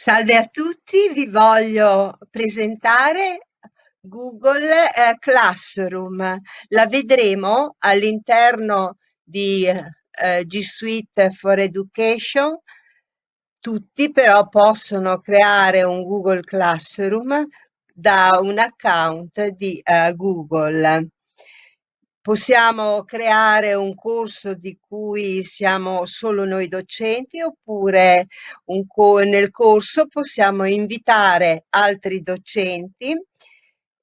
Salve a tutti, vi voglio presentare Google eh, Classroom. La vedremo all'interno di eh, G Suite for Education. Tutti però possono creare un Google Classroom da un account di eh, Google possiamo creare un corso di cui siamo solo noi docenti oppure co nel corso possiamo invitare altri docenti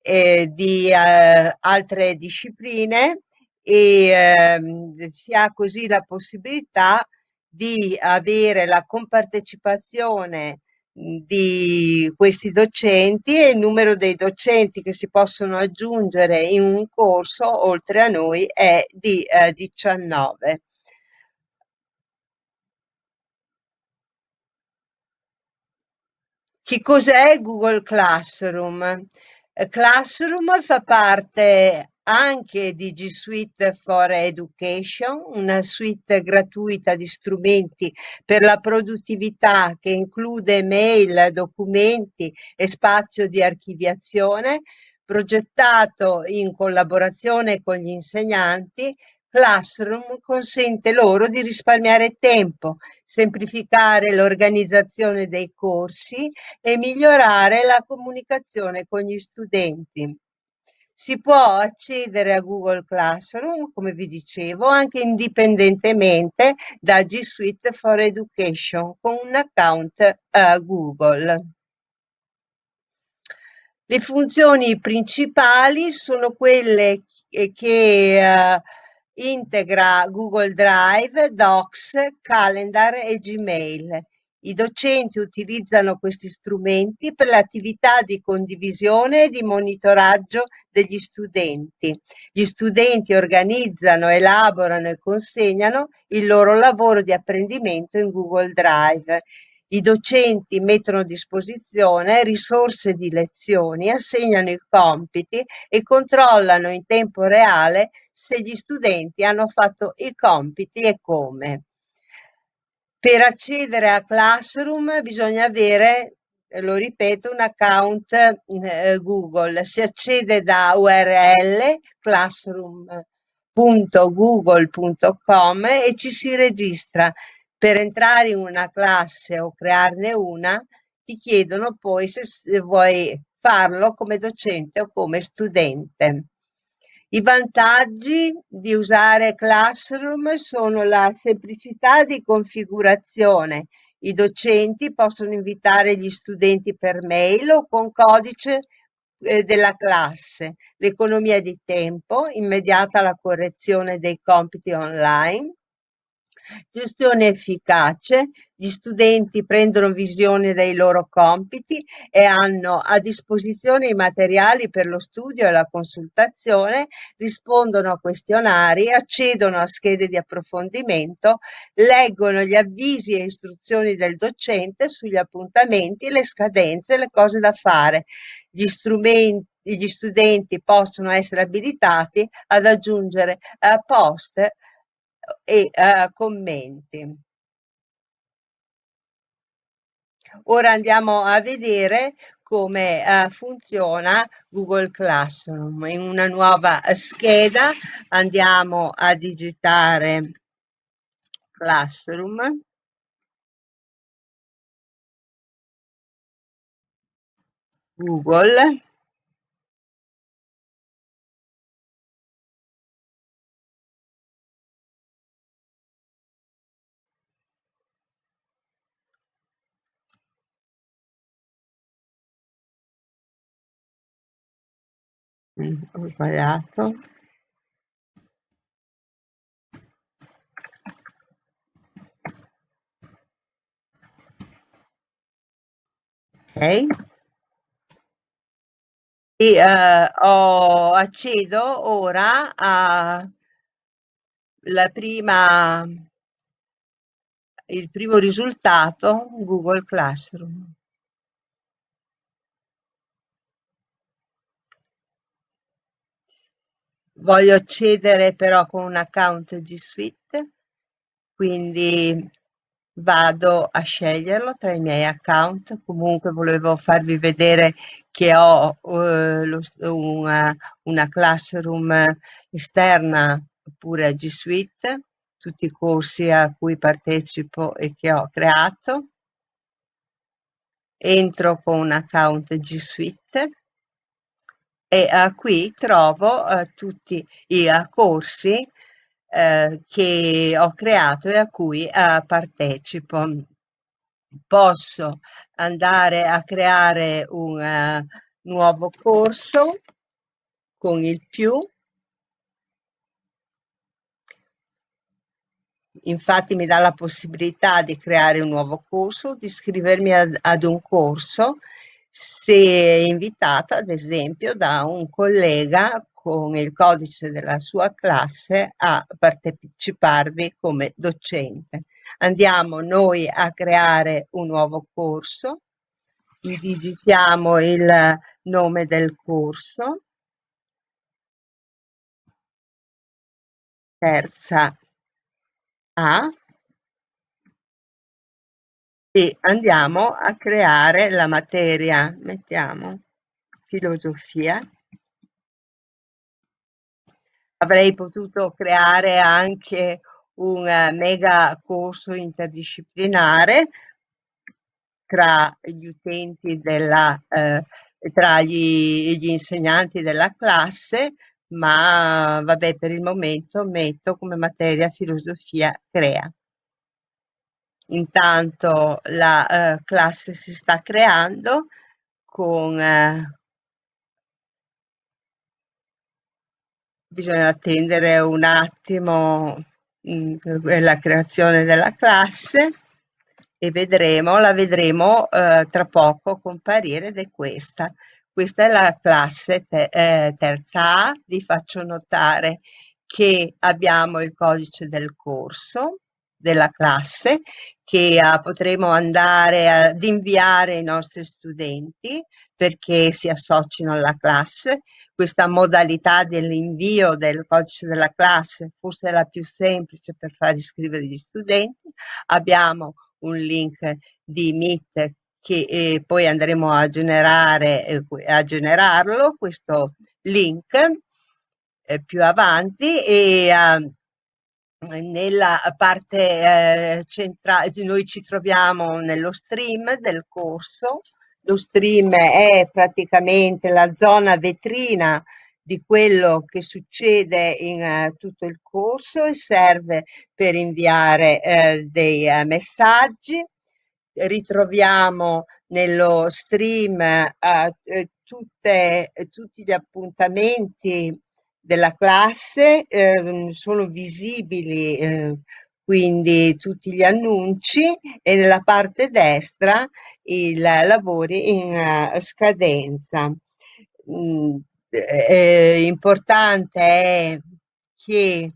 eh, di eh, altre discipline e eh, si ha così la possibilità di avere la compartecipazione di questi docenti e il numero dei docenti che si possono aggiungere in un corso oltre a noi è di eh, 19. Che cos'è Google Classroom? Classroom fa parte anche di Suite for Education, una suite gratuita di strumenti per la produttività che include mail, documenti e spazio di archiviazione, progettato in collaborazione con gli insegnanti, Classroom consente loro di risparmiare tempo, semplificare l'organizzazione dei corsi e migliorare la comunicazione con gli studenti. Si può accedere a Google Classroom, come vi dicevo, anche indipendentemente da G Suite for Education con un account uh, Google. Le funzioni principali sono quelle che uh, integra Google Drive, Docs, Calendar e Gmail i docenti utilizzano questi strumenti per l'attività di condivisione e di monitoraggio degli studenti. Gli studenti organizzano, elaborano e consegnano il loro lavoro di apprendimento in Google Drive. I docenti mettono a disposizione risorse di lezioni, assegnano i compiti e controllano in tempo reale se gli studenti hanno fatto i compiti e come. Per accedere a Classroom bisogna avere, lo ripeto, un account eh, Google. Si accede da URL classroom.google.com e ci si registra. Per entrare in una classe o crearne una ti chiedono poi se vuoi farlo come docente o come studente. I vantaggi di usare Classroom sono la semplicità di configurazione. I docenti possono invitare gli studenti per mail o con codice eh, della classe, l'economia di tempo, immediata la correzione dei compiti online, Gestione efficace, gli studenti prendono visione dei loro compiti e hanno a disposizione i materiali per lo studio e la consultazione, rispondono a questionari, accedono a schede di approfondimento, leggono gli avvisi e istruzioni del docente sugli appuntamenti, le scadenze le cose da fare. Gli strumenti gli studenti possono essere abilitati ad aggiungere uh, post e uh, commenti. Ora andiamo a vedere come uh, funziona Google Classroom. In una nuova scheda andiamo a digitare Classroom. Google ho sbagliato. Ok. E uh, ho, accedo ora a la prima il primo risultato Google Classroom voglio accedere però con un account G Suite, quindi vado a sceglierlo tra i miei account. Comunque volevo farvi vedere che ho eh, lo- una, una classroom esterna pure a G Suite, tutti i corsi a cui partecipo e che ho creato. Entro con un account G Suite e uh, qui trovo uh, tutti i uh, corsi che ho creato e a cui partecipo. Posso andare a creare un nuovo corso con il più infatti mi dà la possibilità di creare un nuovo corso, di iscrivermi ad, ad un corso se invitata ad esempio da un collega con il codice della sua classe a parteciparvi come docente. Andiamo noi a creare un nuovo corso, digitiamo il nome del corso, terza A e andiamo a creare la materia, mettiamo filosofia. Avrei potuto creare anche un mega corso interdisciplinare tra gli utenti della, eh, tra gli, gli insegnanti della classe, ma vabbè per il momento metto come materia filosofia crea. Intanto la eh, classe si sta creando con eh, bisogna attendere un attimo mh, mm, la creazione della classe e vedremo, la vedremo eh, tra poco comparire ed è questa. Questa è la classe te, eh, terza A, vi faccio notare che abbiamo il codice del corso della classe che uh, potremo andare ad inviare ai nostri studenti perché si associno alla classe. Questa modalità dell'invio del codice della classe forse è la più semplice per far iscrivere gli studenti. Abbiamo un link di Meet che eh, poi andremo a generare eh, a generarlo questo link eh, più avanti e uh, nella parte eh, centrale, noi ci troviamo nello stream del corso, lo stream è praticamente la zona vetrina di quello che succede in uh, tutto il corso e serve per inviare uh, dei uh, messaggi. Ritroviamo nello stream tutte, tutti gli appuntamenti della classe eh, sono visibili eh, quindi tutti gli annunci e nella parte destra i lavori in uh, scadenza. Mm, eh, importante è che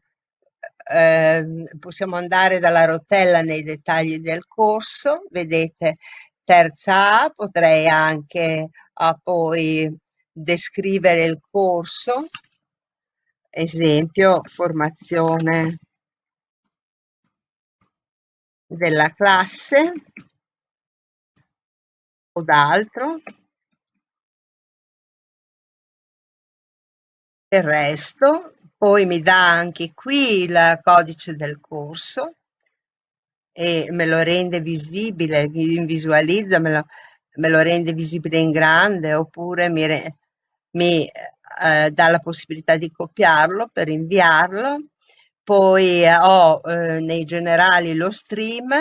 eh, possiamo andare dalla rotella nei dettagli del corso, vedete terza A, potrei anche ah, poi descrivere il corso esempio formazione della classe o d'altro. Il resto poi mi dà anche qui il codice del corso e me lo rende visibile visualizza me lo, me lo rende visibile in grande oppure mi, mi eh, dà la possibilità di copiarlo per inviarlo. Poi eh, ho eh, nei generali lo stream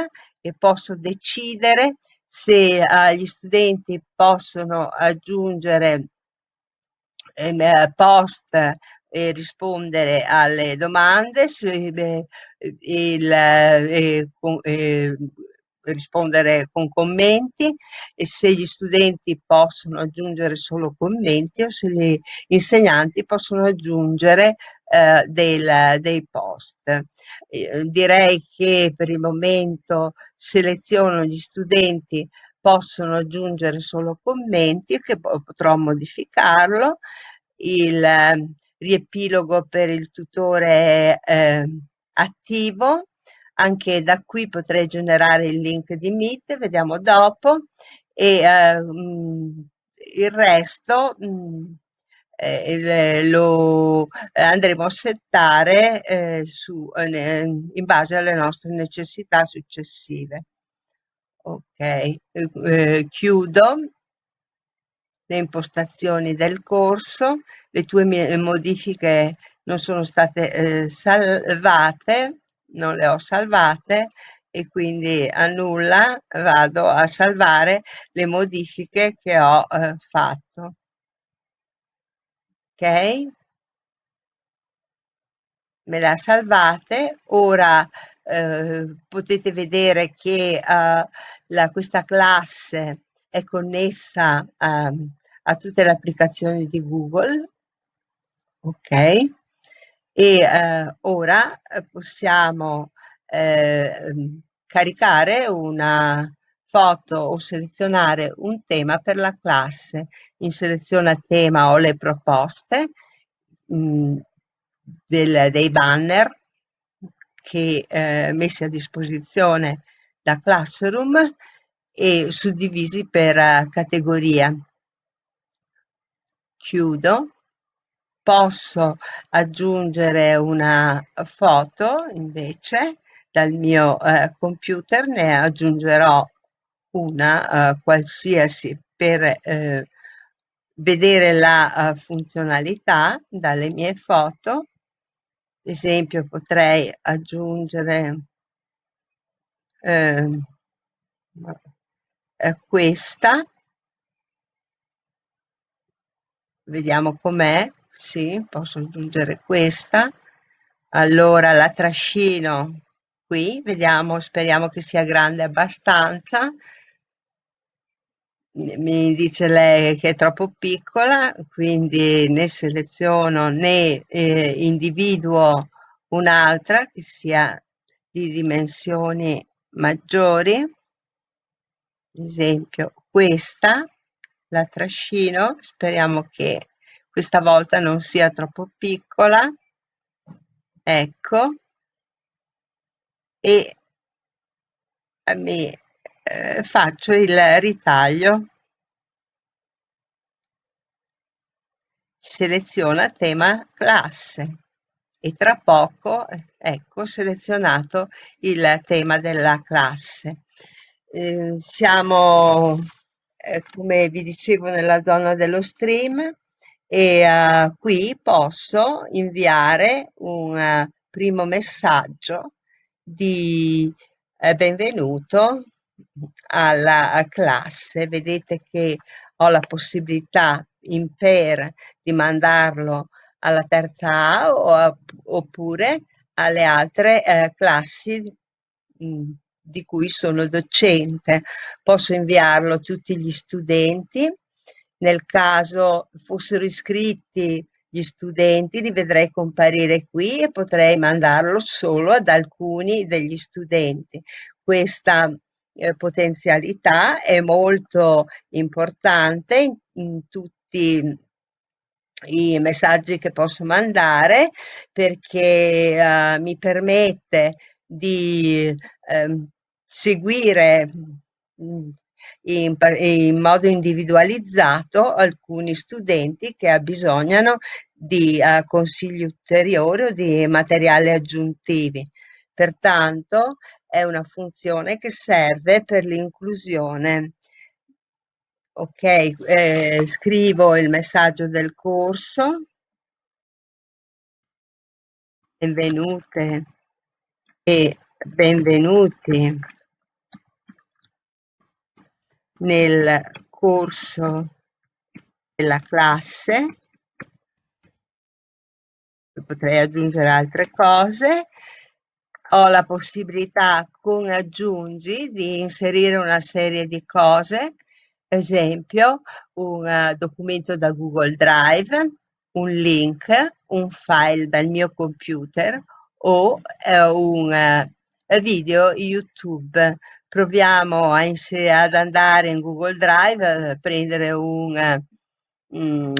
e posso decidere se eh, gli studenti possono aggiungere ehm, eh, post e rispondere alle domande, se, il, eh, eh, rispondere con commenti e se gli studenti possono aggiungere solo commenti o se gli insegnanti possono aggiungere eh, del, dei post. Eh, direi che per il momento seleziono gli studenti possono aggiungere solo commenti che potrò modificarlo. Il eh, riepilogo per il tutore eh, attivo anche da qui potrei generare il link di Meet, vediamo dopo, e eh, mm, il resto mh, mm, eh, lo eh, andremo a settare eh, su, eh, in base alle nostre necessità successive. Ok, eh, chiudo le impostazioni del corso, le tue modifiche non sono state salvate, non le ho salvate e quindi a nulla vado a salvare le modifiche che ho eh, fatto. Ok? Me la salvate, ora eh, potete vedere che eh, la, questa classe è connessa a, a tutte le applicazioni di Google, ok? E eh, ora eh, possiamo eh, caricare una foto o selezionare un tema per la classe. In seleziona tema o le proposte mh, mm, del, dei banner che eh, messi a disposizione da Classroom e suddivisi per uh, categoria. Chiudo. Posso aggiungere una foto invece dal mio eh, computer, ne aggiungerò una uh, qualsiasi per eh, vedere la uh, funzionalità dalle mie foto. Ad esempio potrei aggiungere eh, eh, questa vediamo com'è sì posso aggiungere questa. Allora la trascino qui. Vediamo speriamo che sia grande abbastanza. Mi dice lei che è troppo piccola quindi ne seleziono ne eh, individuo un'altra che sia di dimensioni maggiori. Esempio questa. La trascino speriamo che questa volta non sia troppo piccola. Ecco. E mi eh, faccio il ritaglio. Seleziona tema classe. E tra poco ecco selezionato il tema della classe. Eh, siamo, eh, come vi dicevo, nella zona dello stream e uh, qui posso inviare un uh, primo messaggio di eh, benvenuto alla classe. Vedete che ho la possibilità in per di mandarlo alla terza A o a, oppure alle altre eh, classi mh, di cui sono docente. Posso inviarlo a tutti gli studenti. Nel caso fossero iscritti gli studenti li vedrei comparire qui e potrei mandarlo solo ad alcuni degli studenti. Questa eh, potenzialità è molto importante in, in tutti i messaggi che posso mandare perché uh, mi permette di um, seguire mm, in, in, modo individualizzato alcuni studenti che abbisognano di uh, consigli ulteriori o di materiali aggiuntivi. Pertanto è una funzione che serve per l'inclusione. Ok, eh, scrivo il messaggio del corso. Benvenute e benvenuti nel corso della classe. Potrei aggiungere altre cose. Ho la possibilità con aggiungi di inserire una serie di cose. Esempio un uh, documento da Google Drive un link un file dal mio computer o uh, un uh, video YouTube proviamo a ad andare in Google Drive, a prendere un, um,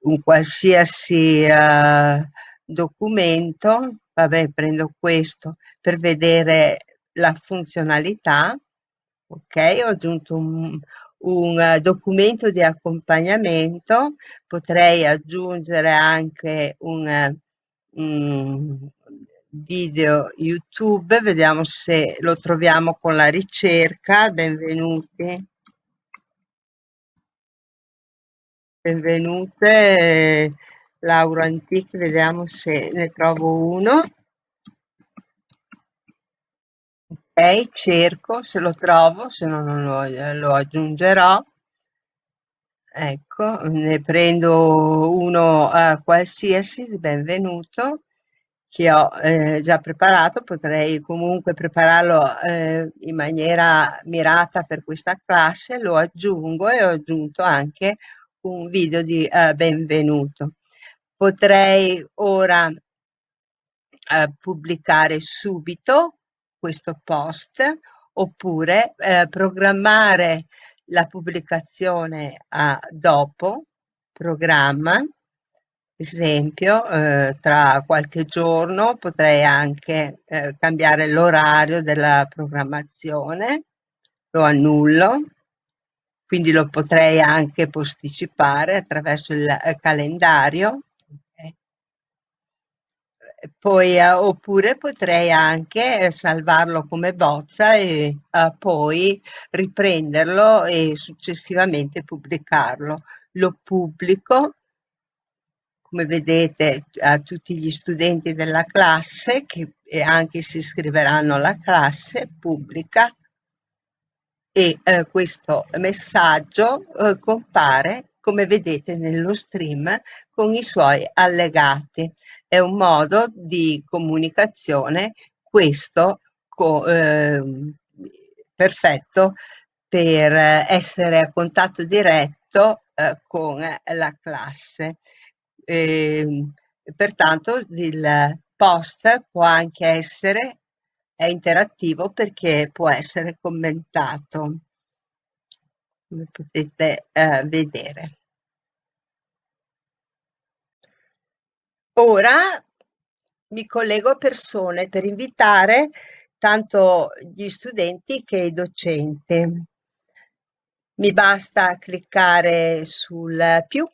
un qualsiasi uh, documento, vabbè, prendo questo per vedere la funzionalità. Ok, ho aggiunto un, un eh, documento di accompagnamento, potrei aggiungere anche un, eh, un video YouTube, vediamo se lo troviamo con la ricerca. Benvenuti. Benvenute, Laura Antichi, vediamo se ne trovo uno. Ok, cerco se lo trovo, se no non lo, lo aggiungerò. Ecco, ne prendo uno uh, qualsiasi, benvenuto, che ho eh, già preparato, potrei comunque prepararlo eh, in maniera mirata per questa classe, lo aggiungo e ho aggiunto anche un video di eh, benvenuto. Potrei ora eh, pubblicare subito questo post oppure eh, programmare la pubblicazione a dopo, programma, esempio, eh, tra qualche giorno potrei anche eh, cambiare l'orario della programmazione, lo annullo quindi lo potrei anche posticipare attraverso il eh, calendario. Poi, eh, oppure potrei anche eh, salvarlo come bozza e eh, poi riprenderlo e successivamente pubblicarlo. Lo pubblico, come vedete, a tutti gli studenti della classe che anche si iscriveranno alla classe, pubblica e eh, questo messaggio eh, compare come vedete nello stream con i suoi allegati. È un modo di comunicazione questo eh, perfetto per essere a contatto diretto eh, con la classe. Ehm, pertanto il post può anche essere interattivo perché può essere commentato, come potete eh, vedere. Ora mi collego a persone per invitare tanto gli studenti che i docenti. Mi basta cliccare sul più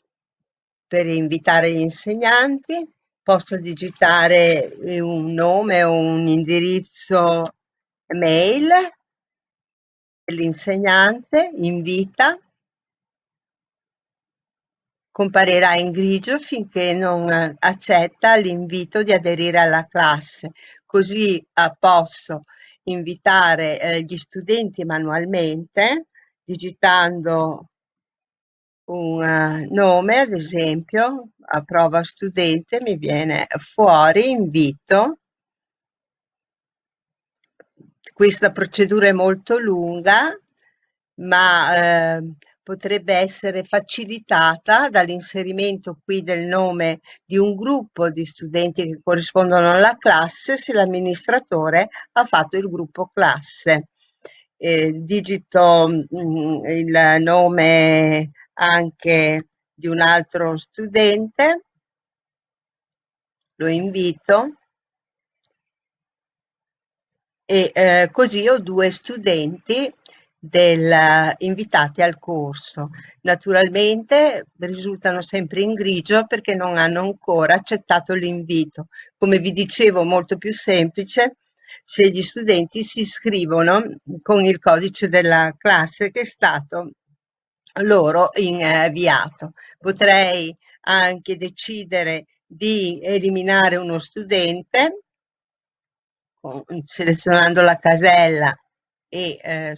per invitare gli insegnanti posso digitare eh, un nome o un indirizzo mail dell'insegnante, invita, comparirà in grigio finché non accetta l'invito di aderire alla classe, così eh, posso invitare eh, gli studenti manualmente digitando un eh, nome, ad esempio, a prova studente mi viene fuori invito. Questa procedura è molto lunga, ma eh, potrebbe essere facilitata dall'inserimento qui del nome di un gruppo di studenti che corrispondono alla classe se l'amministratore ha fatto il gruppo classe. Eh, digito mh, mm, il nome anche di un altro studente, lo invito e eh, così ho due studenti del, invitati al corso. Naturalmente risultano sempre in grigio perché non hanno ancora accettato l'invito. Come vi dicevo, molto più semplice se gli studenti si iscrivono con il codice della classe che è stato loro inviato. Potrei anche decidere di eliminare uno studente selezionando la casella e eh,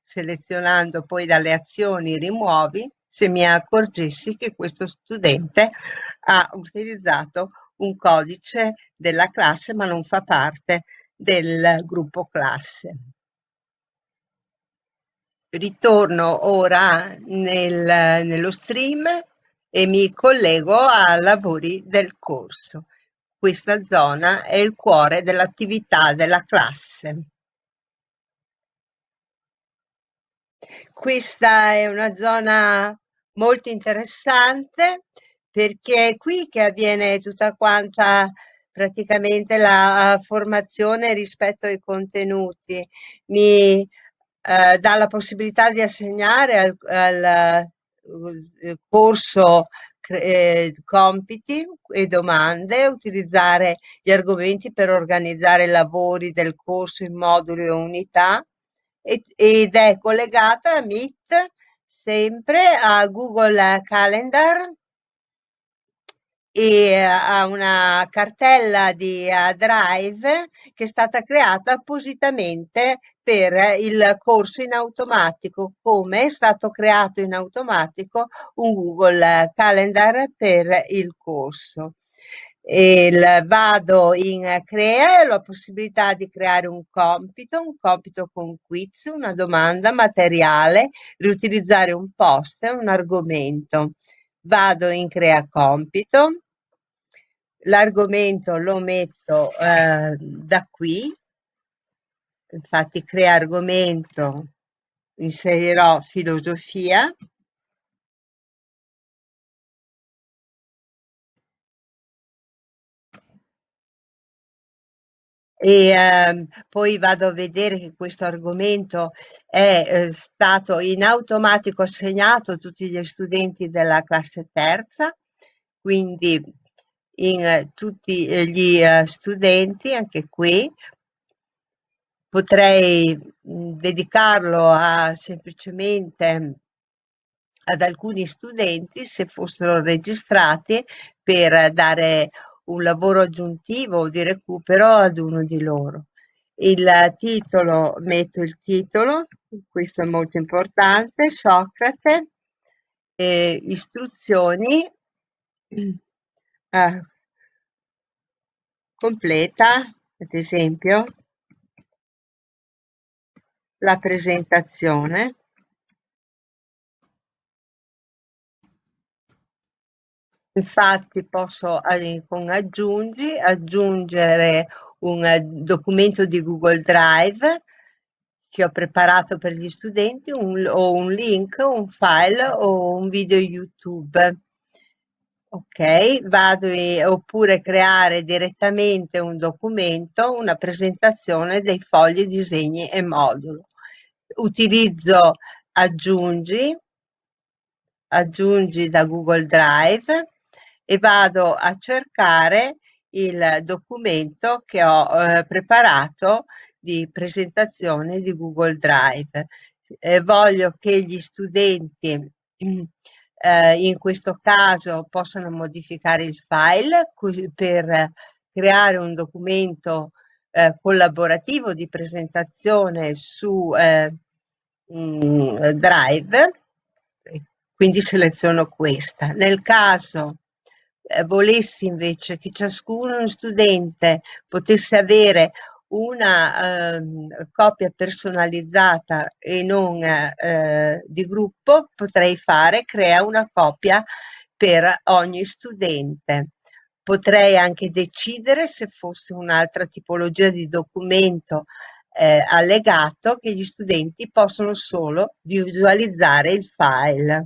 selezionando poi dalle azioni rimuovi se mi accorgessi che questo studente ha utilizzato un codice della classe ma non fa parte del gruppo classe. Ritorno ora nel, nello stream e mi collego ai lavori del corso. Questa zona è il cuore dell'attività della classe. Questa è una zona molto interessante perché è qui che avviene tutta quanta praticamente la formazione rispetto ai contenuti, mi eh, dà la possibilità di assegnare al, al uh, corso eh, compiti e domande, utilizzare gli argomenti per organizzare i lavori del corso in moduli o unità ed è collegata a Meet sempre a Google Calendar e a una cartella di Drive che è stata creata appositamente per il corso in automatico, come è stato creato in automatico un Google Calendar per il corso. Il, vado in crea e ho la possibilità di creare un compito, un compito con quiz, una domanda, materiale, riutilizzare un post, un argomento. Vado in crea compito, l'argomento lo metto eh, da qui, infatti crea argomento, inserirò filosofia, e eh, poi vado a vedere che questo argomento è eh, stato in automatico assegnato a tutti gli studenti della classe terza, quindi in eh, tutti eh, gli eh, studenti, anche qui. Potrei mh, dedicarlo a semplicemente ad alcuni studenti se fossero registrati per dare un lavoro aggiuntivo o di recupero ad uno di loro. Il titolo, metto il titolo, questo è molto importante, Socrate, eh, istruzioni eh, completa, ad esempio, la presentazione. Infatti posso con aggiungi aggiungere un documento di Google Drive che ho preparato per gli studenti un, o un link, un file o un video YouTube ok vado e, oppure creare direttamente un documento una presentazione dei fogli disegni e modulo utilizzo aggiungi aggiungi da Google Drive e vado a cercare il documento che ho eh, preparato di presentazione di Google Drive. Eh, voglio che gli studenti eh, in questo caso possono modificare il file per creare un documento eh, collaborativo di presentazione su eh, mm, Drive, quindi seleziono questa. Nel caso eh, volessi invece che ciascuno studente potesse avere una eh, copia personalizzata e non eh, di gruppo, potrei fare crea una copia per ogni studente. Potrei anche decidere se fosse un'altra tipologia di documento eh, allegato che gli studenti possono solo visualizzare il file.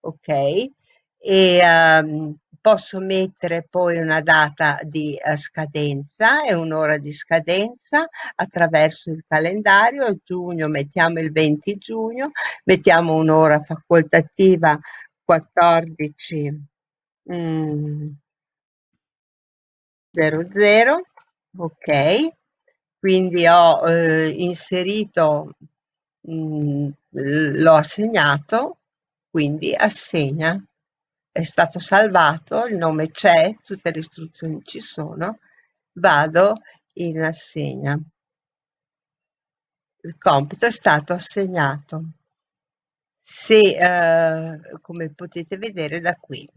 Ok? E um, posso mettere poi una data di uh, scadenza e un'ora di scadenza attraverso il calendario, giugno mettiamo il 20 giugno, mettiamo un'ora facoltativa 14 mm, 00, ok, quindi ho eh, inserito, mm, l'ho assegnato, quindi assegna è stato salvato, il nome c'è, tutte le istruzioni ci sono, vado in assegna. Il compito è stato assegnato. Se, eh, come potete vedere da qui,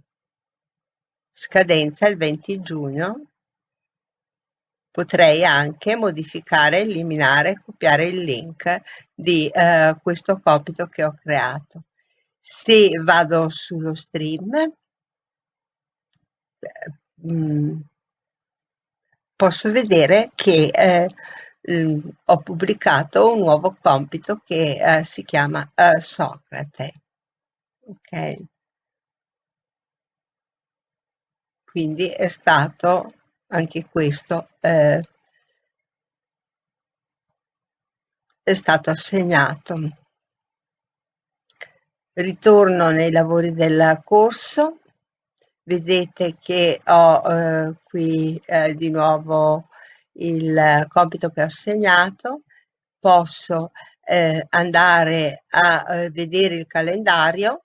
scadenza il 20 giugno, potrei anche modificare, eliminare, copiare il link di eh, questo compito che ho creato se vado sullo stream mm, posso vedere che eh, ho pubblicato un nuovo compito che eh, si chiama eh, Socrate. Ok. Quindi è stato anche questo eh, è stato assegnato. Ritorno nei lavori del corso, vedete che ho eh, qui eh, di nuovo il compito che ho assegnato, posso eh, andare a eh, vedere il calendario,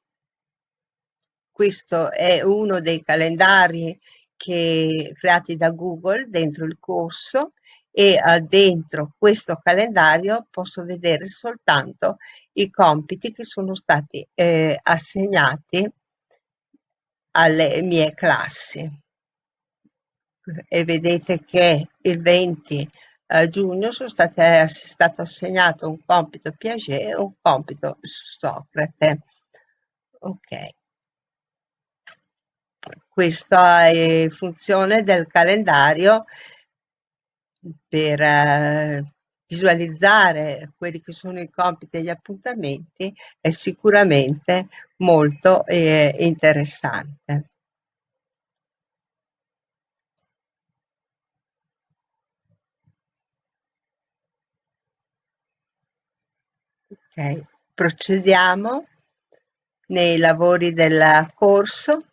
questo è uno dei calendari che, creati da Google dentro il corso e uh, dentro questo calendario posso vedere soltanto i compiti che sono stati eh, assegnati alle mie classi. E vedete che il 20 eh, giugno sono state, è stato assegnato un compito Piaget e un compito Socrate. Ok. Questa è funzione del calendario per eh, visualizzare quelli che sono i compiti e gli appuntamenti è sicuramente molto eh, interessante. Ok, procediamo nei lavori del corso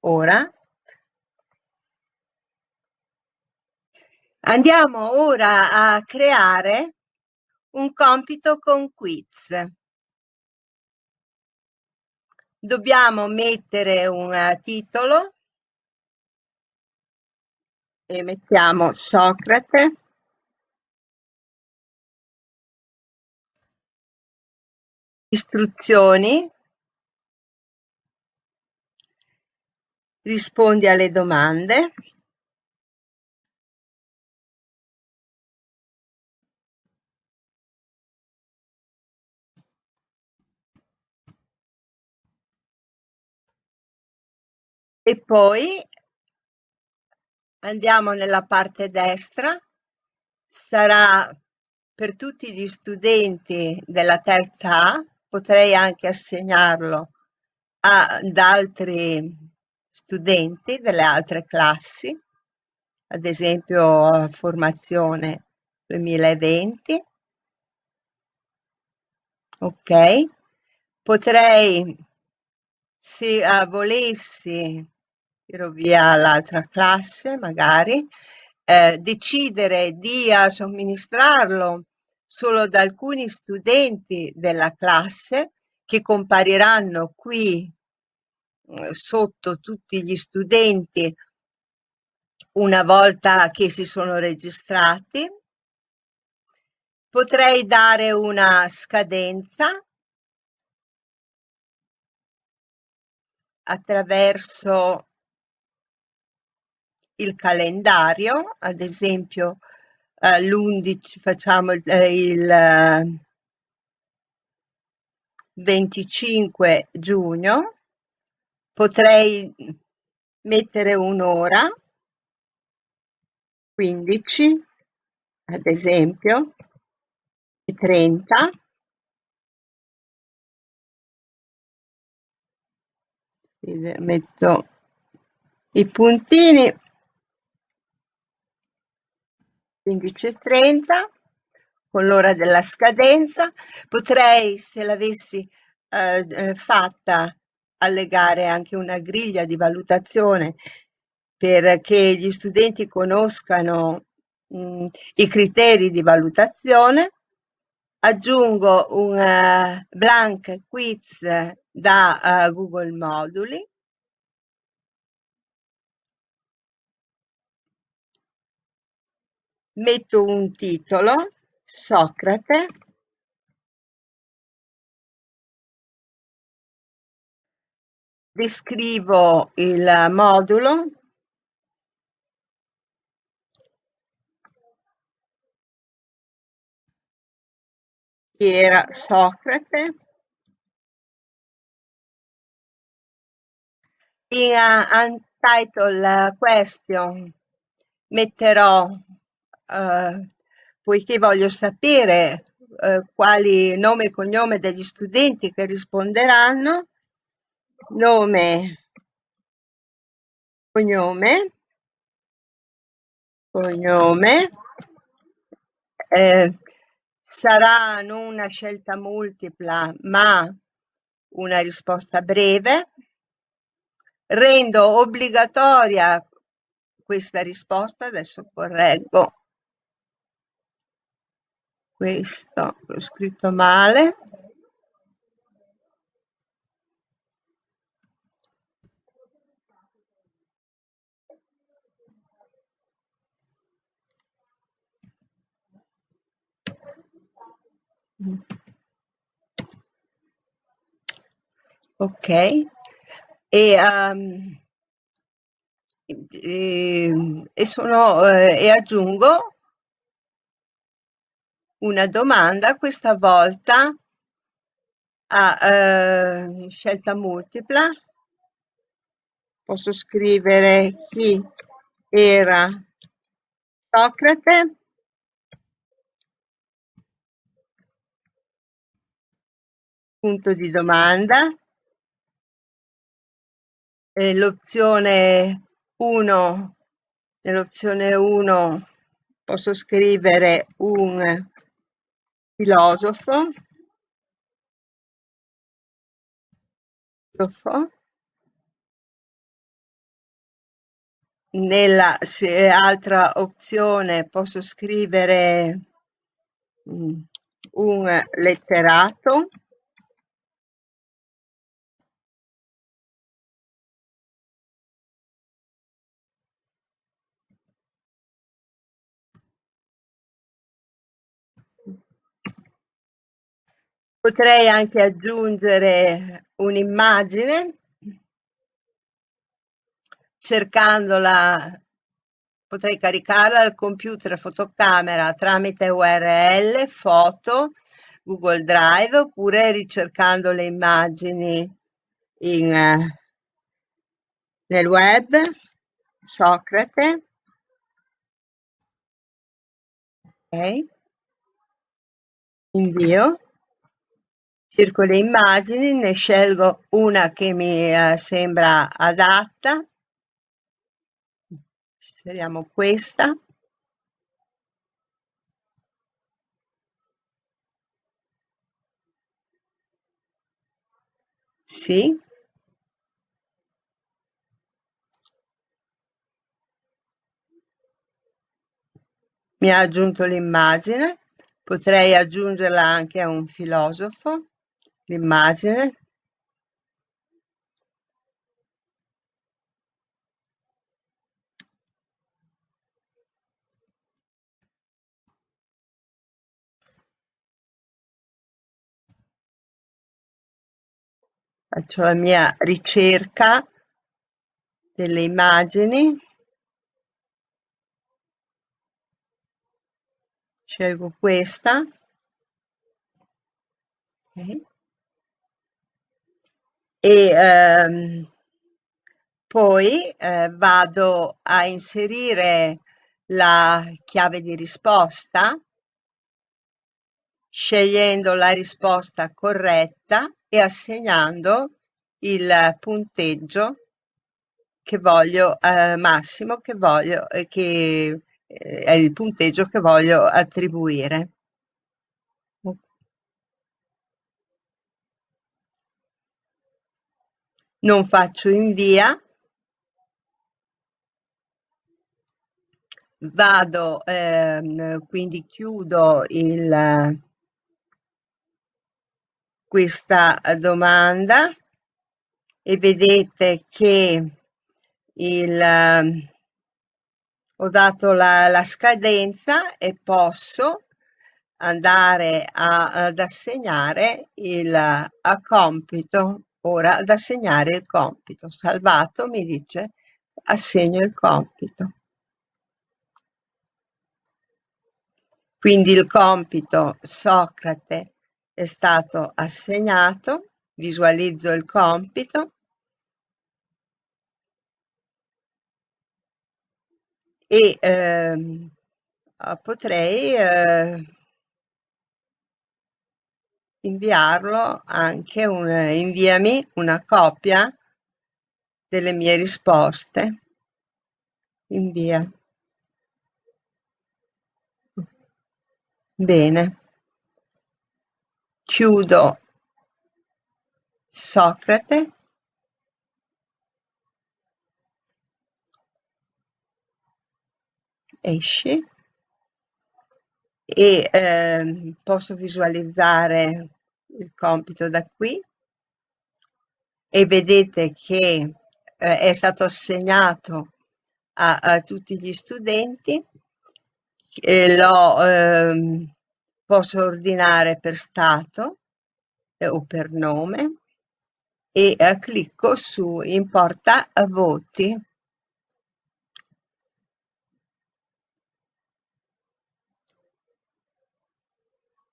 ora. Andiamo ora a creare un compito con quiz. Dobbiamo mettere un titolo e mettiamo Socrate. Istruzioni. Rispondi alle domande. E poi andiamo nella parte destra, sarà per tutti gli studenti della terza A, potrei anche assegnarlo ad altri studenti delle altre classi, ad esempio formazione 2020. Ok, potrei, se uh, volessi tiro via l'altra classe magari, eh, decidere di uh, somministrarlo solo ad alcuni studenti della classe che compariranno qui eh, sotto tutti gli studenti una volta che si sono registrati. Potrei dare una scadenza attraverso il calendario, ad esempio eh, l'11 facciamo il, eh, il 25 eh, giugno, potrei mettere un'ora, 15 ad esempio, e 30, metto i puntini 15.30 con l'ora della scadenza. Potrei, se l'avessi eh, eh, fatta, allegare anche una griglia di valutazione perché gli studenti conoscano mh, i criteri di valutazione. Aggiungo un uh, blank quiz da uh, Google Moduli metto un titolo, Socrate, descrivo il modulo, che era Socrate, in untitle question? Metterò eh, poiché voglio sapere eh, quali nome e cognome degli studenti che risponderanno, nome, cognome, cognome, eh, sarà non una scelta multipla, ma una risposta breve. Rendo obbligatoria questa risposta, adesso correggo questo, l'ho scritto male. Ok, e, um, e, e, sono, eh, e aggiungo una domanda, questa volta a eh, scelta multipla. Posso scrivere chi era Socrate punto di domanda l'opzione 1 nell'opzione 1 posso scrivere un filosofo. Nella altra opzione posso scrivere mm, un letterato Potrei anche aggiungere un'immagine cercandola, potrei caricarla al computer fotocamera tramite URL, foto, Google Drive oppure ricercando le immagini in, nel web, Socrate. Ok. Invio cerco le immagini, ne scelgo una che mi eh, sembra adatta, scegliamo questa, sì, mi ha aggiunto l'immagine, potrei aggiungerla anche a un filosofo, l'immagine. Faccio la mia ricerca delle immagini. Scelgo questa. Okay e ehm, poi eh, vado a inserire la chiave di risposta scegliendo la risposta corretta e assegnando il punteggio che voglio eh, massimo che voglio eh, che eh, è il punteggio che voglio attribuire non faccio invia, vado, ehm, quindi chiudo il, questa domanda e vedete che il, ho dato la, la scadenza e posso andare a, ad assegnare il compito ora ad assegnare il compito. Salvato mi dice assegno il compito. Quindi il compito Socrate è stato assegnato, visualizzo il compito e ehm, potrei eh, inviarlo anche un inviami una copia delle mie risposte invia Bene. Chiudo Socrate. Esci e eh, posso visualizzare il compito da qui. E vedete che eh, è stato assegnato a, a tutti gli studenti. Lo eh, posso ordinare per stato eh, o per nome. E eh, clicco su importa voti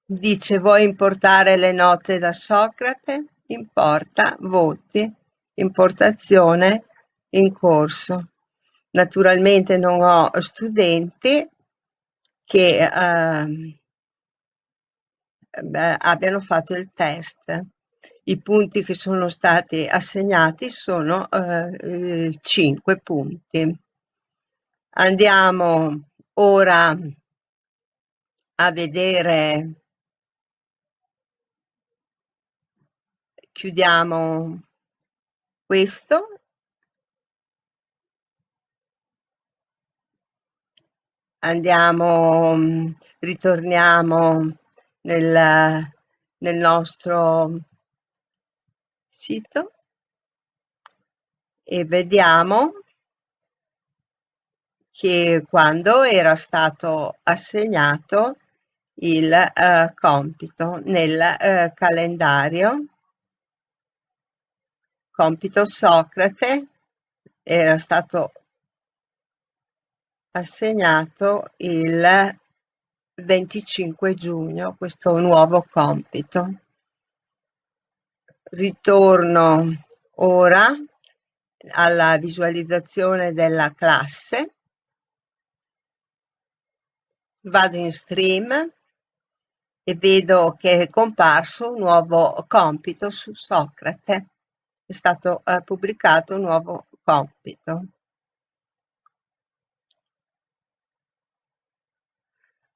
dice vuoi importare le note da Socrate importa voti importazione in corso naturalmente non ho studenti che eh, abbiano fatto il test. I punti che sono stati assegnati sono eh, 5 punti. Andiamo ora a vedere, chiudiamo questo. Andiamo, mm, ritorniamo nel, nel nostro sito e vediamo che quando era stato assegnato il uh, compito nel uh, calendario compito Socrate era stato assegnato il 25 giugno questo nuovo compito. Ritorno ora alla visualizzazione della classe, vado in stream e vedo che è comparso un nuovo compito su Socrate, è stato eh, pubblicato un nuovo compito.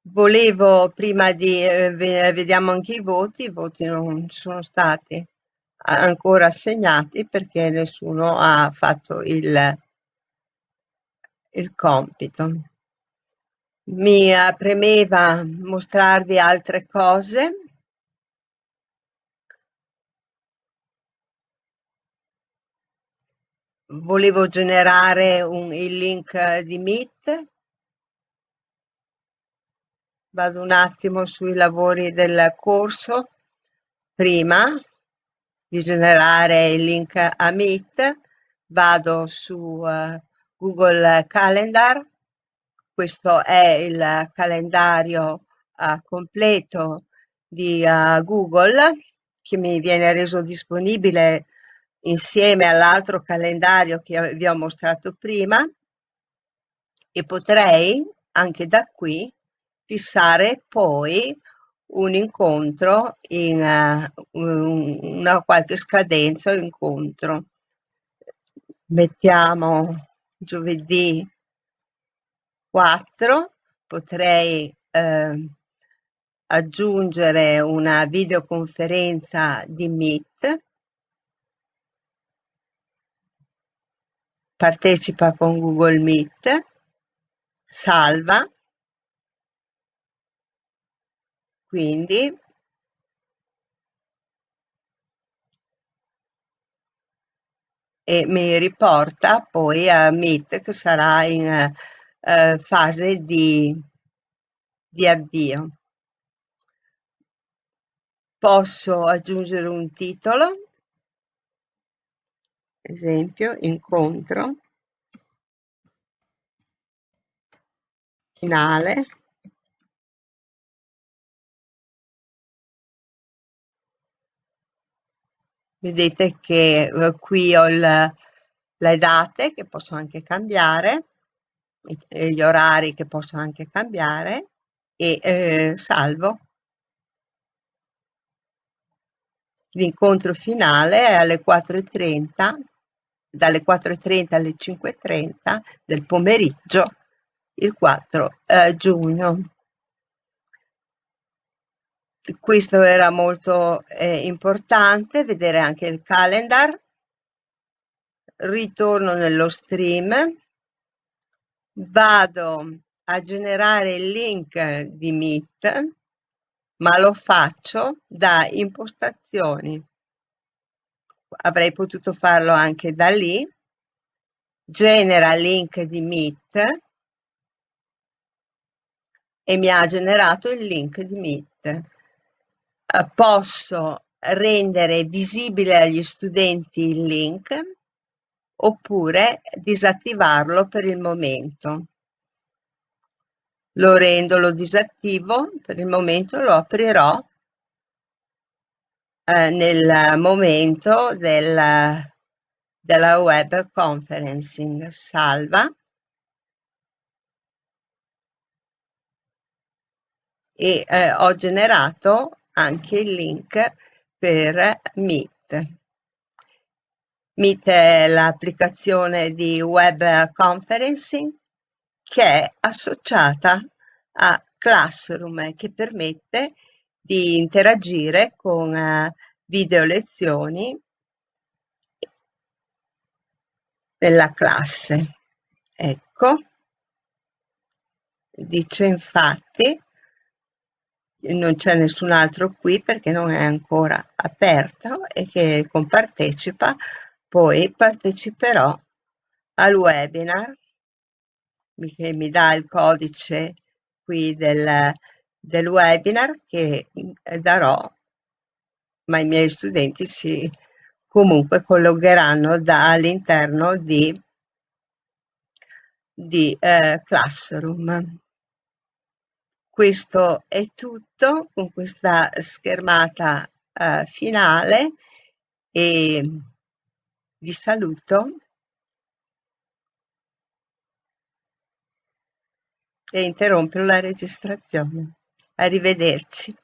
Volevo prima di eh, vediamo anche i voti, i voti non sono stati ancora assegnati perché nessuno ha fatto il, il compito. Mi premeva mostrarvi altre cose. Volevo generare un, il link di Meet. Vado un attimo sui lavori del corso. Prima di generare il link a Meet vado su uh, Google Calendar. Questo è il calendario uh, completo di uh, Google che mi viene reso disponibile insieme all'altro calendario che vi ho mostrato prima e potrei anche da qui fissare poi un incontro in uh, una qualche scadenza o incontro. Mettiamo giovedì 4, potrei eh, aggiungere una videoconferenza di Meet, partecipa con Google Meet, salva. Quindi. E mi riporta poi a Meet che sarà in eh, fase di, di avvio. Posso aggiungere un titolo, esempio, incontro, finale, vedete che eh, qui ho il, le date che posso anche cambiare gli orari che posso anche cambiare e eh, salvo. L'incontro finale è alle 4.30 dalle 4.30 alle 5.30 del pomeriggio il 4 eh, giugno questo era molto eh, importante, vedere anche il calendar. Ritorno nello stream, vado a generare il link di Meet, ma lo faccio da impostazioni. Avrei potuto farlo anche da lì. Genera link di Meet e mi ha generato il link di Meet. Eh, posso rendere visibile agli studenti il link oppure disattivarlo per il momento. Lo rendo, lo disattivo, per il momento lo aprirò eh, nel momento del, della web conferencing. Salva. E eh, ho generato anche il link per Meet. Meet è l'applicazione di web conferencing che è associata a Classroom che permette di interagire con uh, video lezioni della classe. Ecco, dice infatti non c'è nessun altro qui perché non è ancora aperto e che compartecipa, poi parteciperò al webinar che mi dà il codice qui del, del webinar che eh, darò, ma i miei studenti si comunque collegheranno dall'interno di, di eh, Classroom questo è tutto con questa schermata uh, finale e vi saluto e interrompo la registrazione. Arrivederci.